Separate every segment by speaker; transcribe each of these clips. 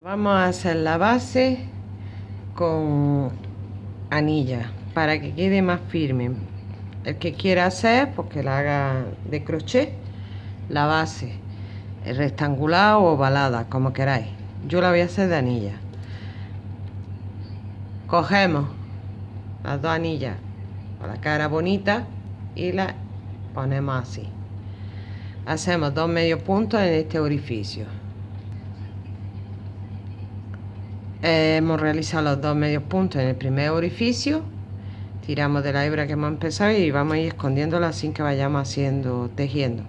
Speaker 1: Vamos a hacer la base con anilla para que quede más firme. El que quiera hacer, pues que la haga de crochet, la base rectangular o ovalada, como queráis. Yo la voy a hacer de anilla. Cogemos las dos anillas con la cara bonita y la ponemos así. Hacemos dos medios puntos en este orificio hemos realizado los dos medios puntos. En el primer orificio tiramos de la hebra que hemos empezado y vamos a ir escondiéndola sin que vayamos haciendo tejiendo.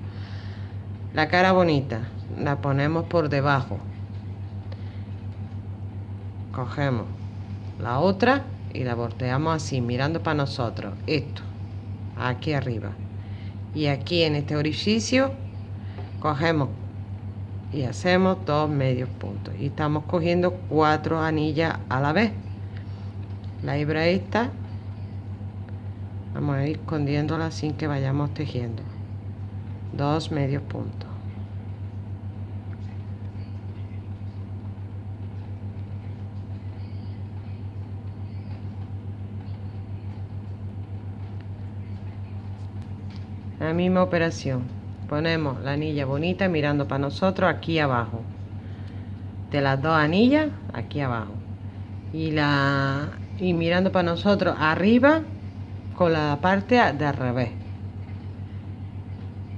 Speaker 1: La cara bonita la ponemos por debajo. Cogemos la otra y la volteamos así mirando para nosotros. Esto aquí arriba. Y aquí en este orificio cogemos y hacemos dos medios puntos. Y estamos cogiendo cuatro anillas a la vez. La hebra vamos a ir escondiéndola sin que vayamos tejiendo. Dos medios puntos. La misma operación ponemos la anilla bonita mirando para nosotros aquí abajo. De las dos anillas aquí abajo. Y la y mirando para nosotros arriba con la parte de al revés.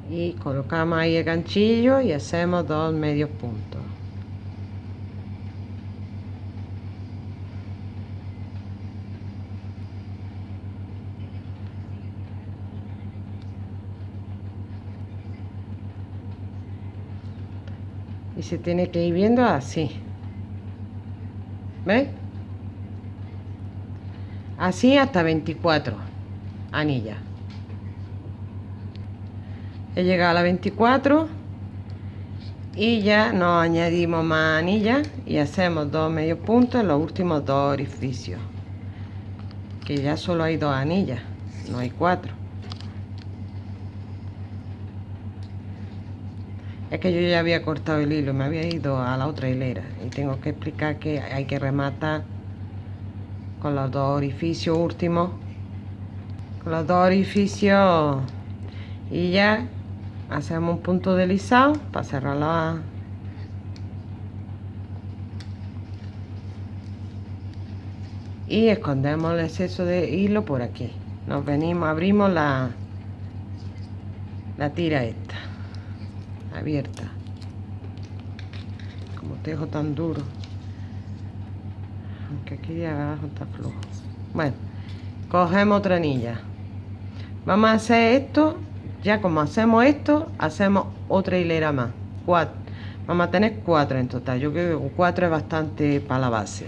Speaker 1: Y colocamos ahí el ganchillo y hacemos dos medios puntos y se tiene que ir viendo así. ¿veis? así hasta 24 anillas he llegado a la 24 y ya nos añadimos más anillas y hacemos dos medios puntos en los últimos dos orificios que ya solo hay dos anillas no hay cuatro Es que yo ya había cortado el hilo, me había ido a la otra hilera. Y tengo que explicar que hay que rematar con los dos orificios últimos, con los dos orificios. Y ya hacemos un punto deslizado para cerrar la y escondemos el exceso de hilo por aquí. Nos venimos abrimos la la tira esta abierta. Como tejo tan duro. Aunque aquí de abajo está flojo. Bueno cogemos otra anilla. Vamos a hacer esto. Ya como hacemos esto hacemos otra hilera más. Cuatro vamos a tener cuatro en total. Yo creo que cuatro es bastante para la base.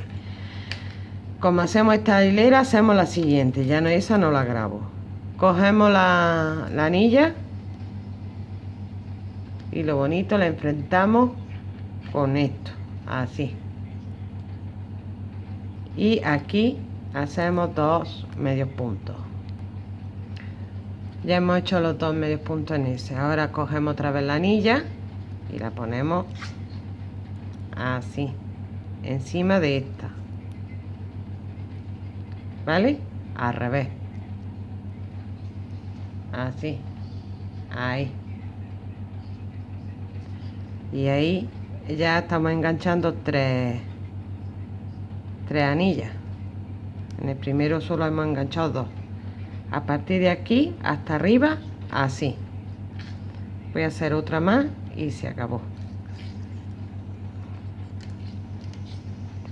Speaker 1: Como hacemos esta hilera hacemos la siguiente. Ya no esa no la grabo. Cogemos la, la anilla y lo bonito la enfrentamos con esto así. Y aquí hacemos dos medios puntos. Ya hemos hecho los dos medios puntos en ese. Ahora cogemos otra vez la anilla y la ponemos así encima de esta. Vale al revés. Así. Ahí y ahí ya estamos enganchando tres tres anillas. En el primero solo hemos enganchado dos. A partir de aquí hasta arriba así. Voy a hacer otra más y se acabó.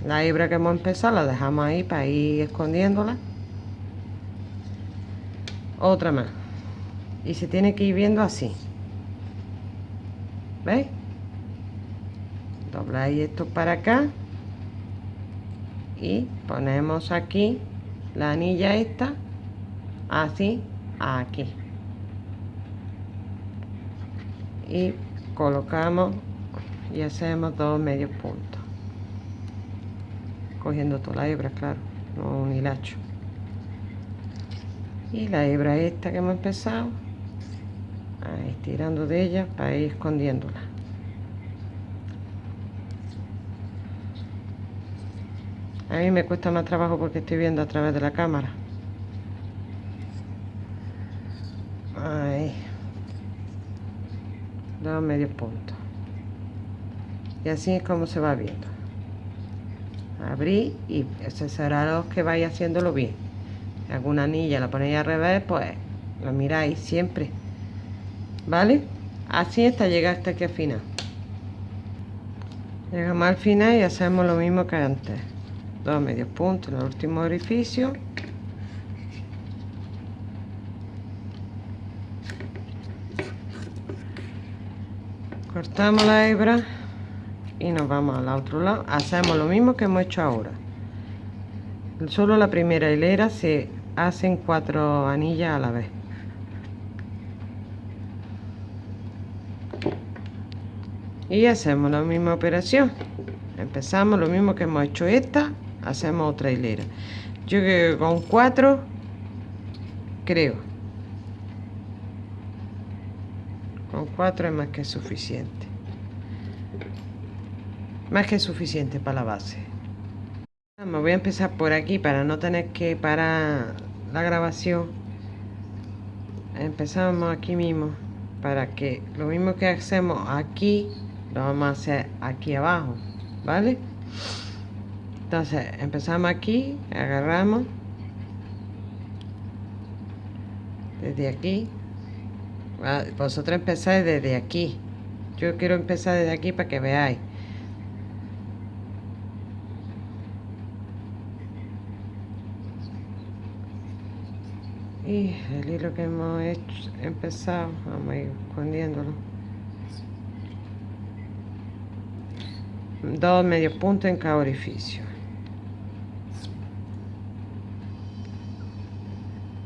Speaker 1: La hebra que hemos empezado la dejamos ahí para ir escondiéndola. Otra más. Y se tiene que ir viendo así. ¿veis? Dobláis esto para acá. Y ponemos aquí la anilla esta así aquí. Y colocamos y hacemos dos medios puntos. Cogiendo toda la hebra claro no un hilacho. Y la hebra esta que hemos empezado ahí tirando de ella para ir escondiéndola a mí me cuesta más trabajo porque estoy viendo a través de la cámara. Ahí dos medios puntos y así es como se va viendo. Abrí y lo que vaya haciéndolo bien. Alguna anilla la ponéis al revés pues lo miráis siempre. Vale así hasta llegar hasta aquí al final. Llegamos al final y hacemos lo mismo que antes dos medios puntos en el último orificio. Cortamos la hebra y nos vamos al otro lado. Hacemos lo mismo que hemos hecho ahora. Solo la primera hilera se hacen cuatro anillas a la vez. Y hacemos la misma operación. Empezamos lo mismo que hemos hecho esta hacemos otra hilera. Yo que con cuatro creo. Con cuatro es más que suficiente. Más que suficiente para la base. Me voy a empezar por aquí para no tener que parar la grabación. Empezamos aquí mismo para que lo mismo que hacemos aquí lo vamos a hacer aquí abajo vale entonces empezamos aquí agarramos. Desde aquí. Vosotros empezáis desde aquí. Yo quiero empezar desde aquí para que veáis. Y el hilo que hemos hecho, empezado vamos a ir escondiéndolo. Dos medios puntos en cada orificio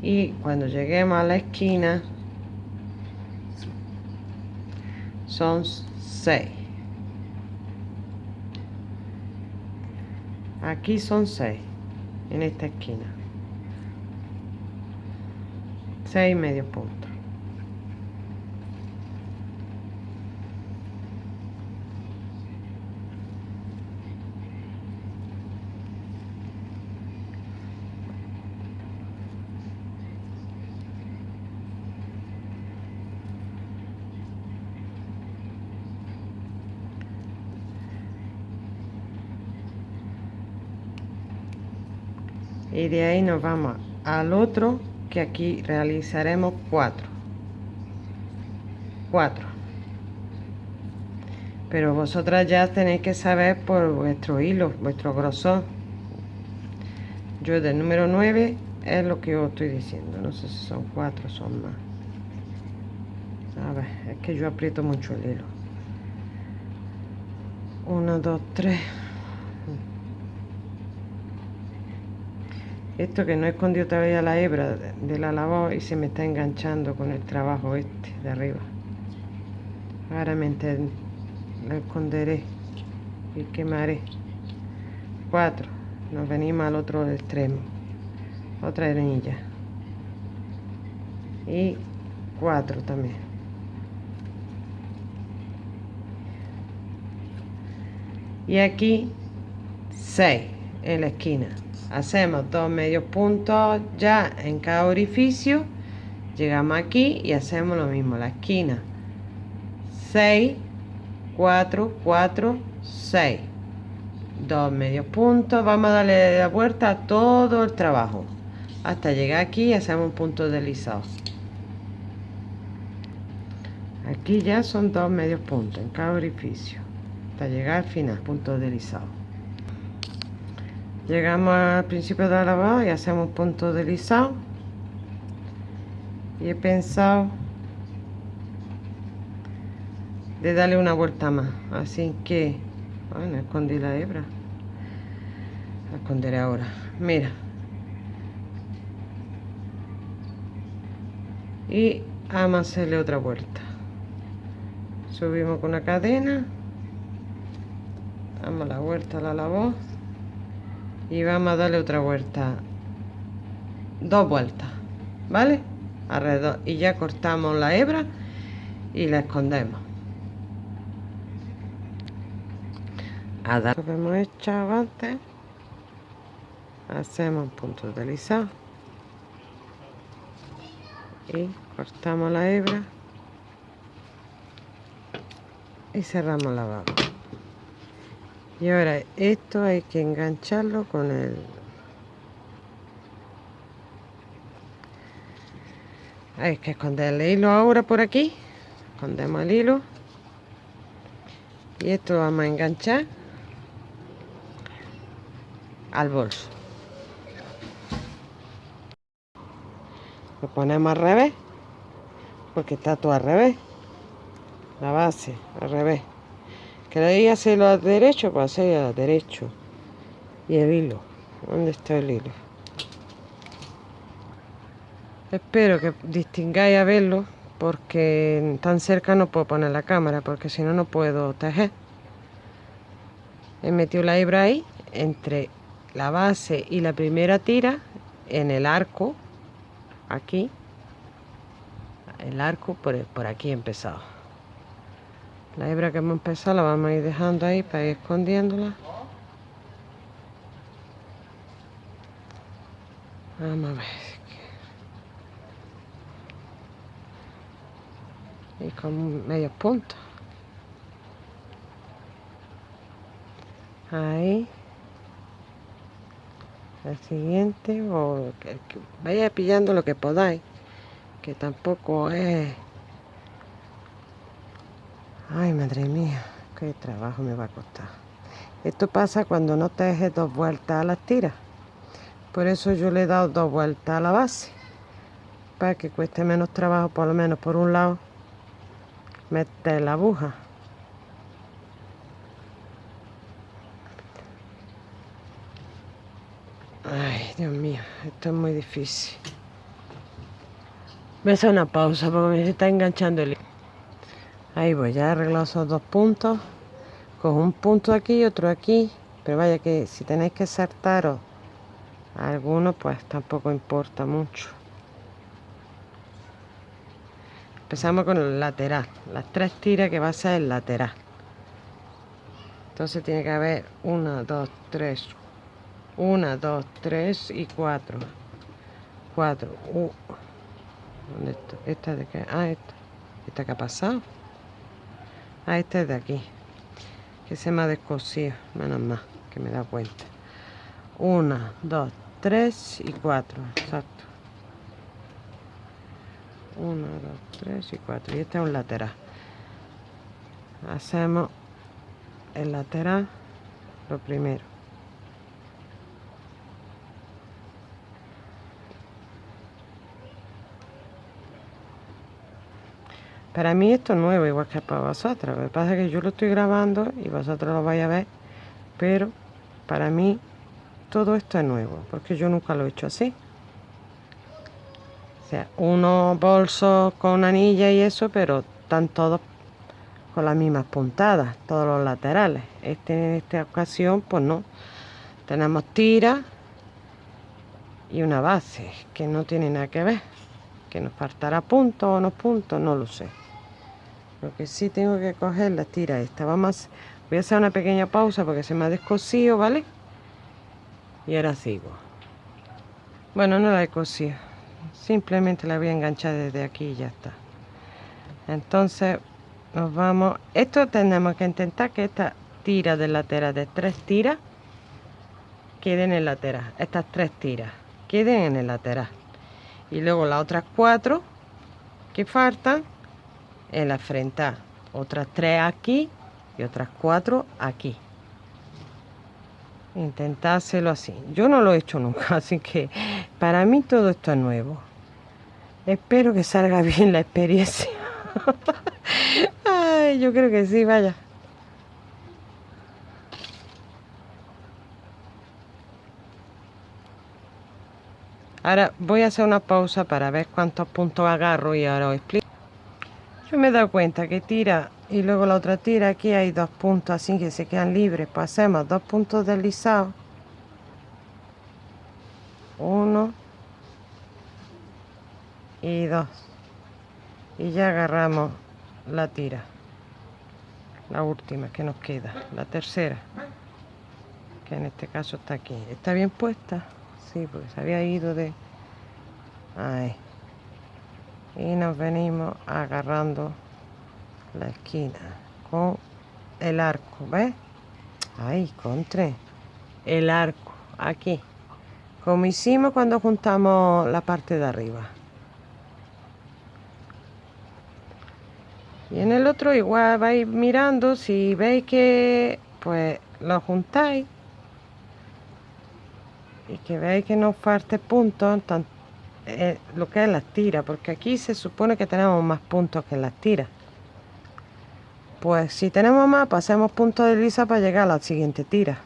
Speaker 1: y cuando lleguemos a la esquina son seis. Aquí son seis en esta esquina. Seis medios puntos y de ahí nos vamos al otro que aquí realizaremos cuatro. Cuatro. Pero vosotras ya tenéis que saber por vuestro hilo vuestro grosor. Yo del número 9 es lo que os estoy diciendo. No sé si son cuatro o son más. A ver es que yo aprieto mucho el hilo. 1 2 3 esto que no he escondido todavía la hebra de la labor y se me está enganchando con el trabajo este de arriba. Ahora me lo esconderé y quemaré. Cuatro. Nos venimos al otro extremo. Otra anilla y cuatro también. Y aquí seis en la esquina hacemos dos medios puntos ya en cada orificio llegamos aquí y hacemos lo mismo la esquina. 6 4 4 6 dos medios puntos vamos a darle la vuelta a todo el trabajo. Hasta llegar aquí y hacemos un punto deslizado. Aquí ya son dos medios puntos en cada orificio. Hasta llegar al final punto deslizado llegamos al principio de la lavada y hacemos un punto deslizado y he pensado de darle una vuelta más. Así que bueno escondí la hebra. La esconderé ahora. Mira. Y vamos a hacerle otra vuelta. Subimos con una cadena. Damos la vuelta a la labor y vamos a darle otra vuelta. Dos vueltas vale alrededor. Y ya cortamos la hebra y la escondemos. A dar. Que hemos hecho antes hacemos un punto deslizado y cortamos la hebra. Y cerramos la baba y ahora esto hay que engancharlo con el hay que esconder el hilo ahora por aquí. Escondemos el hilo. Y esto lo vamos a enganchar al bolso. Lo ponemos al revés porque está todo al revés. La base al revés queréis hacerlo al derecho pues hacerlo al derecho y el hilo. ¿dónde está el hilo? espero que distingáis a verlo porque tan cerca no puedo poner la cámara porque si no no puedo tejer. He metido la hebra ahí entre la base y la primera tira en el arco aquí. El arco por, por aquí he empezado la hebra que hemos empezado la vamos a ir dejando ahí para ir escondiéndola. Vamos a ver y con medio punto ahí. El siguiente o que, vaya pillando lo que podáis que tampoco es ay madre mía qué trabajo me va a costar. Esto pasa cuando no te dejes dos vueltas a las tiras por eso yo le he dado dos vueltas a la base para que cueste menos trabajo por lo menos por un lado meter la aguja. Ay Dios mío esto es muy difícil. A hacer una pausa porque me está enganchando el ahí voy ya he arreglado esos dos puntos. Con un punto aquí y otro aquí. Pero vaya que si tenéis que saltaros alguno pues tampoco importa mucho. Empezamos con el lateral. Las tres tiras que va a ser el lateral. Entonces tiene que haber una, dos, tres una, dos, tres y cuatro. Cuatro. Uh. ¿Dónde está? esta de qué? ah, esta. Esta que ha pasado ah, esta es de aquí. Que se me ha descosido menos más que me da cuenta una, dos, tres y cuatro exacto. 1, 2, 3 y 4 y este es un lateral. Hacemos el lateral lo primero para mí esto es nuevo igual que para vosotros lo que pasa es que yo lo estoy grabando y vosotros lo vais a ver pero para mí todo esto es nuevo porque yo nunca lo he hecho así o sea, unos bolsos con anilla y eso, pero están todos con las mismas puntadas, todos los laterales. Este, en esta ocasión, pues no. Tenemos tira y una base, que no tiene nada que ver. Que nos faltará puntos o no puntos, no lo sé. Lo que sí tengo que coger la tira esta. Vamos, voy a hacer una pequeña pausa porque se me ha descosido, ¿vale? Y ahora sigo. Bueno, no la he cosido simplemente la voy a enganchar desde aquí y ya está entonces nos vamos esto tenemos que intentar que esta tira de lateral de tres tiras queden en el lateral estas tres tiras queden en el lateral y luego las otras cuatro que faltan en la frente otras tres aquí y otras cuatro aquí. Intentárselo así. Yo no lo he hecho nunca así que para mí todo esto es nuevo. Espero que salga bien la experiencia. Ay yo creo que sí vaya. Ahora voy a hacer una pausa para ver cuántos puntos agarro y ahora os explico yo me he dado cuenta que tira y luego la otra tira aquí hay dos puntos así que se quedan libres. Pues hacemos dos puntos deslizados uno. Y dos. Y ya agarramos la tira. La última que nos queda la tercera que en este caso está aquí. Está bien puesta sí, porque se había ido de... Ahí. Y nos venimos agarrando la esquina con el arco, ¿ves? Ahí, contra el arco, aquí. Como hicimos cuando juntamos la parte de arriba. Y en el otro igual vais mirando, si veis que pues lo juntáis y que veis que no falte puntos, eh, lo que es las tiras, porque aquí se supone que tenemos más puntos que en las tiras. Pues si tenemos más, pasemos puntos de lisa para llegar a la siguiente tira.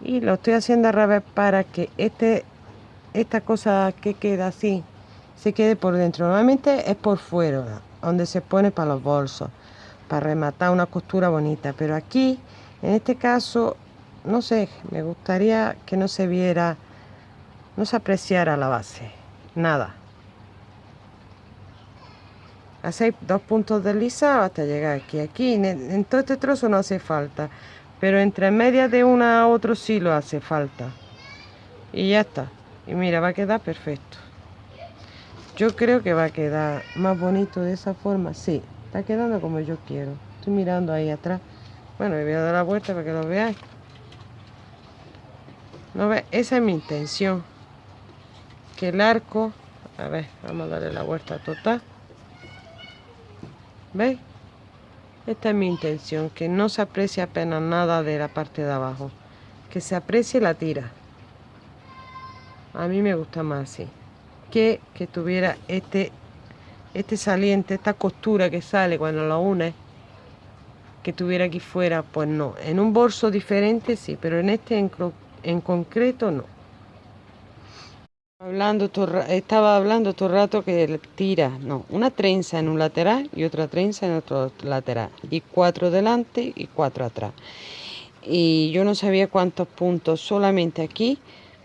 Speaker 1: Y lo estoy haciendo al revés para que este esta cosa que queda así se quede por dentro. Normalmente es por fuera, donde se pone para los bolsos, para rematar una costura bonita. Pero aquí, en este caso, no sé, me gustaría que no se viera, no se apreciara la base, nada. Hacéis dos puntos deslizados hasta llegar aquí. Aquí, en, todo este trozo no hace falta, pero entre medias de una a otro sí lo hace falta. Y ya está. Y mira, va a quedar perfecto. Yo creo que va a quedar más bonito de esa forma. Sí, está quedando como yo quiero. Estoy mirando ahí atrás. Bueno, me voy a dar la vuelta para que lo veáis. ¿No ve? Esa es mi intención. Que el arco... A ver, vamos a darle la vuelta total. ¿Veis? Esta es mi intención. Que no se aprecie apenas nada de la parte de abajo. Que se aprecie la tira a mí me gusta más así que que tuviera este este saliente esta costura que sale cuando lo une que tuviera aquí fuera pues no en un bolso diferente sí pero en este en, concreto no hablando estaba hablando todo el rato que tira no una trenza en un lateral y otra trenza en otro lateral y cuatro delante y cuatro atrás y yo no sabía cuántos puntos solamente aquí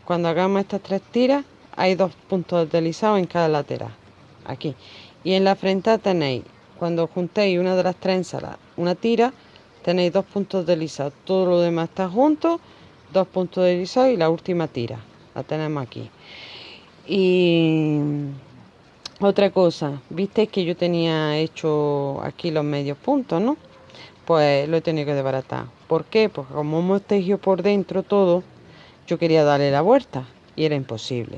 Speaker 1: cuando hagamos estas tres tiras, hay dos puntos deslizados en cada lateral. Aquí. Y en la frente tenéis, cuando juntéis una de las trenzas, una tira, tenéis dos puntos deslizados. Todo lo demás está junto, dos puntos deslizados y la última tira. La tenemos aquí. Y otra cosa, visteis que yo tenía hecho aquí los medios puntos, ¿no? Pues lo he tenido que desbaratar. ¿Por qué? Porque como hemos tejido por dentro todo, yo quería darle la vuelta y era imposible.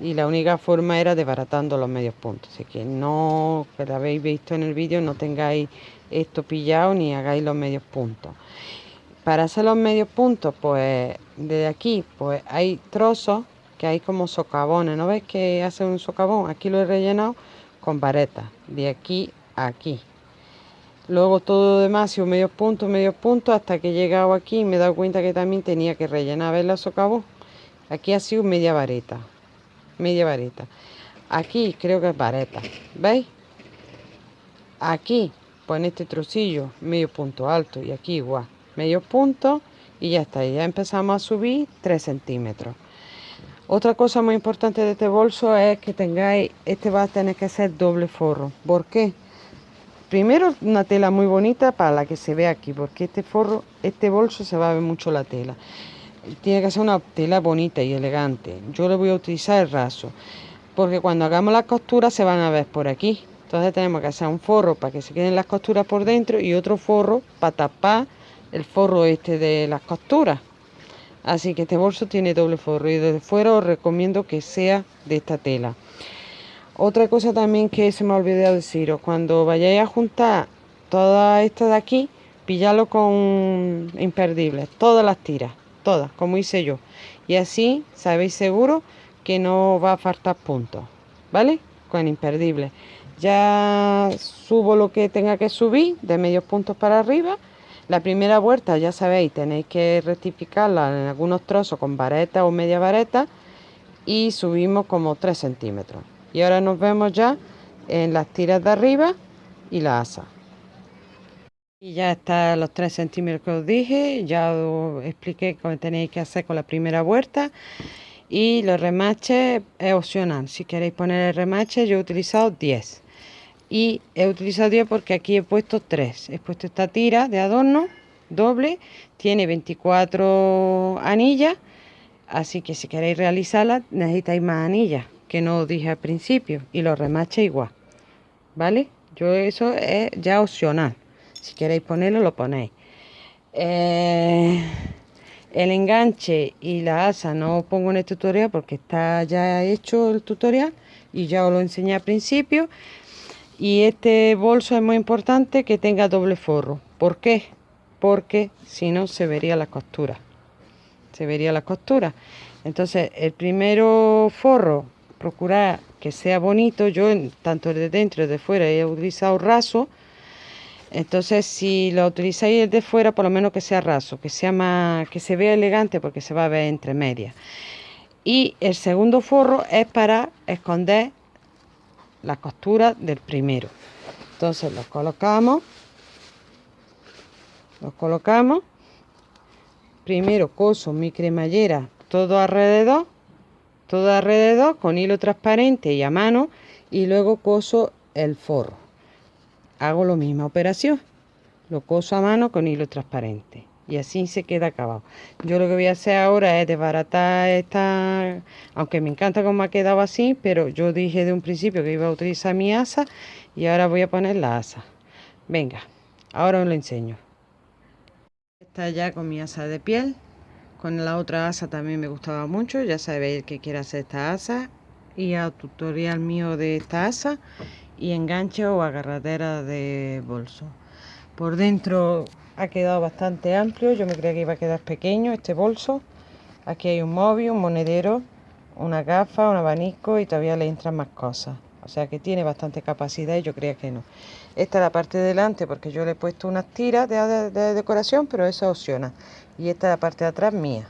Speaker 1: Y la única forma era desbaratando los medios puntos. Así que no, que lo habéis visto en el vídeo, no tengáis esto pillado ni hagáis los medios puntos. Para hacer los medios puntos, pues desde aquí, pues hay trozos que hay como socavones. ¿No ves que hace un socavón? Aquí lo he rellenado con varetas, de aquí a aquí. Luego todo lo demás medio punto, medio punto, hasta que he llegado aquí y me he dado cuenta que también tenía que rellenar. ¿Ves la socavón? Aquí ha sido media vareta. Media vareta. Aquí creo que es vareta. ¿Veis? Aquí, pues en este trocillo, medio punto alto. Y aquí igual, medio punto. Y ya está. Ya empezamos a subir 3 centímetros. Otra cosa muy importante de este bolso es que tengáis, este va a tener que ser doble forro. ¿Por qué? Primero una tela muy bonita para la que se ve aquí, porque este forro, este bolso se va a ver mucho la tela. Tiene que ser una tela bonita y elegante. Yo le voy a utilizar el raso, porque cuando hagamos las costuras se van a ver por aquí. Entonces tenemos que hacer un forro para que se queden las costuras por dentro y otro forro para tapar el forro este de las costuras. Así que este bolso tiene doble forro y desde fuera os recomiendo que sea de esta tela. Otra cosa también que se me ha olvidado deciros, cuando vayáis a juntar todas estas de aquí, pillarlo con imperdibles, todas las tiras, todas, como hice yo. Y así sabéis seguro que no va a faltar puntos, ¿vale? Con imperdibles. Ya subo lo que tenga que subir, de medios puntos para arriba. La primera vuelta, ya sabéis, tenéis que rectificarla en algunos trozos con vareta o media vareta y subimos como 3 centímetros. Y ahora nos vemos ya en las tiras de arriba y la asa. Y ya está los 3 centímetros que os dije, ya os expliqué cómo tenéis que hacer con la primera vuelta. Y los remaches es opcional, si queréis poner el remache yo he utilizado 10. Y he utilizado 10 porque aquí he puesto 3. He puesto esta tira de adorno doble, tiene 24 anillas, así que si queréis realizarla necesitáis más anillas, que no os dije al principio, y lo remache igual, ¿vale? Yo eso es ya opcional, si queréis ponerlo lo ponéis. Eh, el enganche y la asa no os pongo en el tutorial porque está ya hecho el tutorial y ya os lo enseñé al principio y este bolso es muy importante que tenga doble forro. ¿por qué? porque si no se vería la costura. Se vería la costura. Entonces el primero forro procurar que sea bonito. Yo tanto de dentro y de fuera he utilizado raso. Entonces, si lo utilizáis de fuera, por lo menos que sea raso, que sea más, que se vea elegante porque se va a ver entre medias. Y el segundo forro es para esconder la costura del primero. Entonces los colocamos, los colocamos. Primero coso mi cremallera todo alrededor, todo alrededor con hilo transparente y a mano y luego coso el forro hago la misma operación lo coso a mano con hilo transparente y así se queda acabado. Yo lo que voy a hacer ahora es desbaratar esta aunque me encanta cómo ha quedado así pero yo dije de un principio que iba a utilizar mi asa y ahora voy a poner la asa. Venga ahora os lo enseño. Está ya con mi asa de piel. Con la otra asa también me gustaba mucho. Ya sabéis que quiere hacer esta asa. Y a tutorial mío de esta asa y enganche o agarradera de bolso. Por dentro ha quedado bastante amplio. Yo me creía que iba a quedar pequeño este bolso. Aquí hay un móvil, un monedero una gafa, un abanico y todavía le entran más cosas. O sea que tiene bastante capacidad y yo creía que no. Esta es la parte de delante porque yo le he puesto unas tiras de, de decoración pero eso opciona. Y esta es la parte de atrás mía.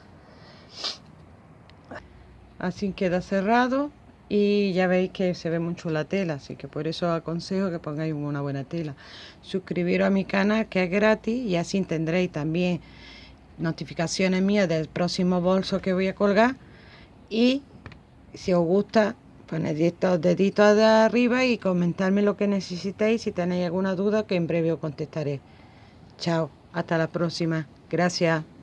Speaker 1: Así queda cerrado y ya veis que se ve mucho la tela así que por eso aconsejo que pongáis una buena tela. Suscribiros a mi canal que es gratis y así tendréis también notificaciones mías del próximo bolso que voy a colgar. Y si os gusta poned estos deditos de arriba y comentarme lo que necesitéis. Si tenéis alguna duda que en breve os contestaré. Chao hasta la próxima. Gracias